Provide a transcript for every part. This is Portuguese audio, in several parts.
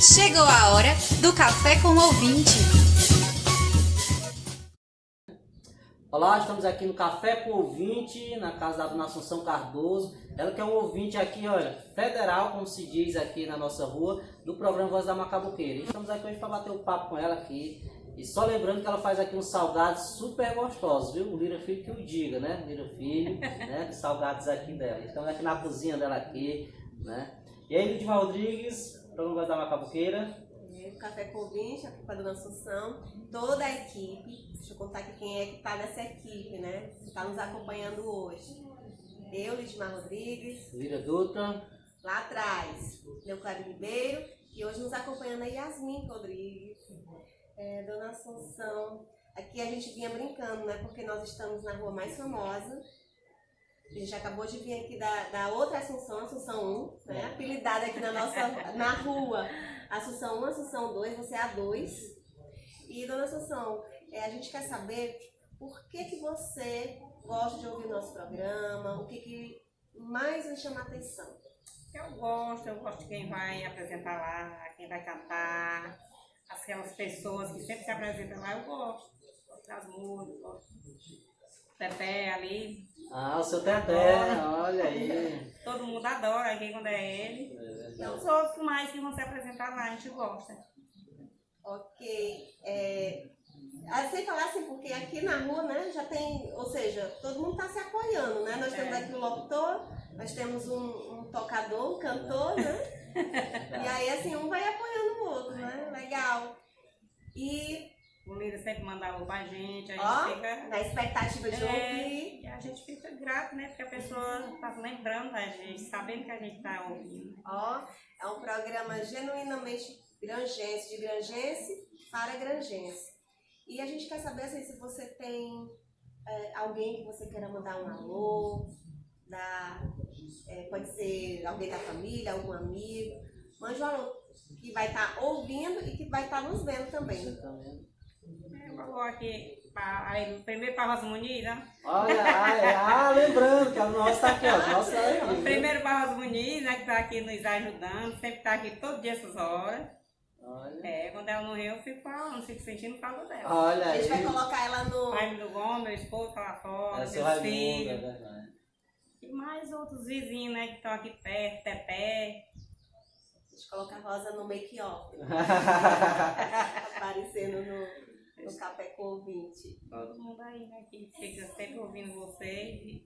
Chegou a hora do Café com o Ouvinte. Olá, estamos aqui no Café com o Ouvinte, na casa da Dona Assunção Cardoso. Ela que é um ouvinte aqui, olha, federal, como se diz aqui na nossa rua, do programa Voz da Macabuqueira. E estamos aqui hoje para bater um papo com ela aqui. E só lembrando que ela faz aqui uns salgados super gostosos, viu? O Lira Filho que o diga, né? Lira Filho, né? Salgados aqui dela. Estamos aqui na cozinha dela aqui, né? E aí, Lidmar Rodrigues, programa da Macabuqueira. Café com ouvinte, aqui com a Dona Assunção, toda a equipe. Deixa eu contar aqui quem é que está nessa equipe, né? Que está nos acompanhando hoje. Eu, Lidmar Rodrigues. Lira Dutra. Lá atrás, Leucário Ribeiro. E hoje nos acompanhando a Yasmin Rodrigues. É, Dona Assunção. Aqui a gente vinha brincando, né? Porque nós estamos na rua mais famosa. A gente acabou de vir aqui da, da outra Assunção, Assunção 1, né? Apelidada aqui na nossa na rua. Assunção 1, Assunção 2, você é a 2. E, dona Assunção, é, a gente quer saber por que, que você gosta de ouvir o nosso programa, o que, que mais lhe chama a atenção. Eu gosto, eu gosto de quem vai apresentar lá, quem vai cantar, aquelas pessoas que sempre se apresentam lá, eu gosto. Gosto das músicas, gosto Teté ali. Ah, o seu Teté, olha aí. Todo mundo adora aqui quando é ele. É, E os outros mais que vão se apresentar lá, a gente gosta. Ok. É, sem falar assim, porque aqui na rua, né, já tem, ou seja, todo mundo está se apoiando, né? Nós temos É. aqui o locutor, nós temos um, um tocador, um cantor, né? E aí, assim, um vai apoiando o outro, né? Legal. E O líder sempre manda alô pra gente, a gente Ó, fica. na expectativa de É, ouvir. Grato, né? Porque a pessoa tá lembrando da gente, sabendo que a gente tá ouvindo. Ó, é um programa genuinamente grangense, de grangense para grangense. E a gente quer saber assim, se você tem é, alguém que você queira mandar um alô, da, é, pode ser alguém da família, algum amigo. Mande um alô que vai estar ouvindo e que vai estar nos vendo também. Você também. Eu vou aqui, pra, aí, primeiro para Rosa Muniz, né? Olha, ah, é, ah, lembrando que a nossa tá aqui, ó. a Nossa tá aqui. O primeiro Barros Muniz, né, que tá aqui nos ajudando, sempre tá aqui todo dia essas horas. Olha, É, quando ela morreu, eu fico falando, fico sentindo falta dela. olha A aí. gente vai colocar ela no. Raimundo Gomes, meu esposo tá lá fora, É seu meus é filhos. verdade. E mais outros vizinhos, né, que estão aqui perto, Tepé. A gente coloca a Rosa no make-off, aparecendo no, no Café com ouvinte. Todo mundo aí, né, que fica sempre ouvindo vocês. E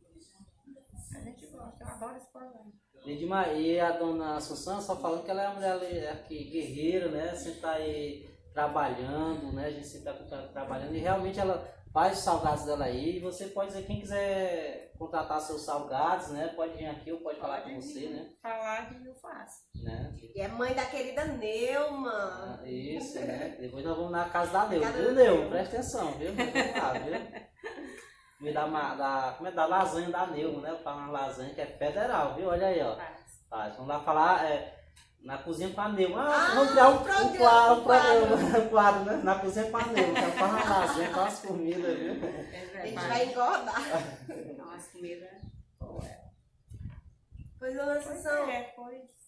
a gente gosta, eu adoro esse programa. Lidmar, e a dona Assunção, só falando que ela é uma mulher ali, aqui, guerreira, né? Sempre tá aí trabalhando, né? A gente sempre tá tra- trabalhando e realmente ela faz os salgados dela aí. E você pode dizer, quem quiser contratar seus salgados, né? Pode vir aqui ou pode falar com você, né? Falar que eu faço. né? E é mãe da querida Neuma. Ah, Isso, né? Depois nós vamos na casa da Casa viu? Neuza. Presta atenção, viu? Vamos lá, viu? Me dá uma, da, como é, da lasanha da Neuza, né? Eu falo uma lasanha que é federal, viu? Olha aí, ó. Faz. Faz. Vamos lá falar é, na cozinha com a Neuza. Ah, Ah, vamos criar um, um um programa, quadro, um quadro. programa, um quadro, né? Na cozinha com a Neuza. Que ela faz uma lasanha com as comidas, viu? A gente vai engordar. Nossa, comida. Pois, dona Pois Assunção, é, pois.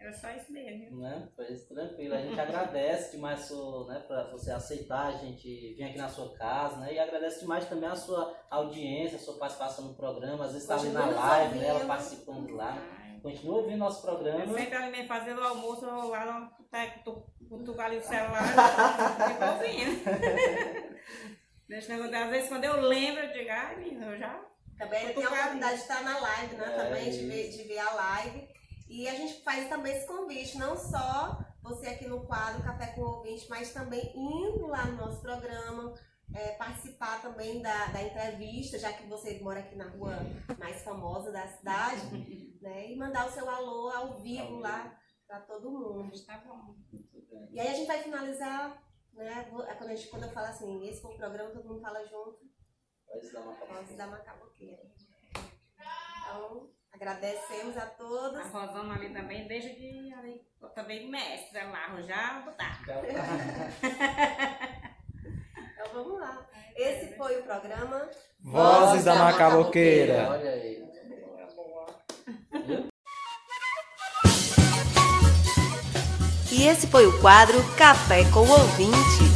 Era só isso mesmo. Né? Pois tranquilo. A gente agradece demais sua, né, pra você aceitar a gente vir aqui na sua casa, né? E agradece demais também a sua audiência, a sua participação no programa. Às vezes está ali na live, né? Ela participando lá. Continua ouvindo nosso programa. Eu sempre ali fazendo o almoço eu lá no boteco, cutuco ali o celular e fico ouvindo. Deixa eu às vezes quando eu lembro, eu digo, ai, menina, eu já. também tem a oportunidade de estar na live, né? É, também, de ver, de ver a live. E a gente faz também esse convite, não só você aqui no quadro Café com Ouvinte, mas também indo lá no nosso programa, é, participar também da, da entrevista, já que você mora aqui na rua mais famosa da cidade, né? E mandar o seu alô ao vivo lá para todo mundo. Tá bom. E aí a gente vai finalizar, né? é Quando, a gente, quando eu falo assim, esse foi o programa, todo mundo fala junto, Pode dar uma Voz da Macaboqueira. Então, agradecemos a A todos. Rosana ali também, deixa de ali, eu também mestre lá, já botar. Então vamos lá. Esse foi o programa. Vozes da Macaboqueira. Olha aí. E esse foi o quadro Café com o Ouvinte.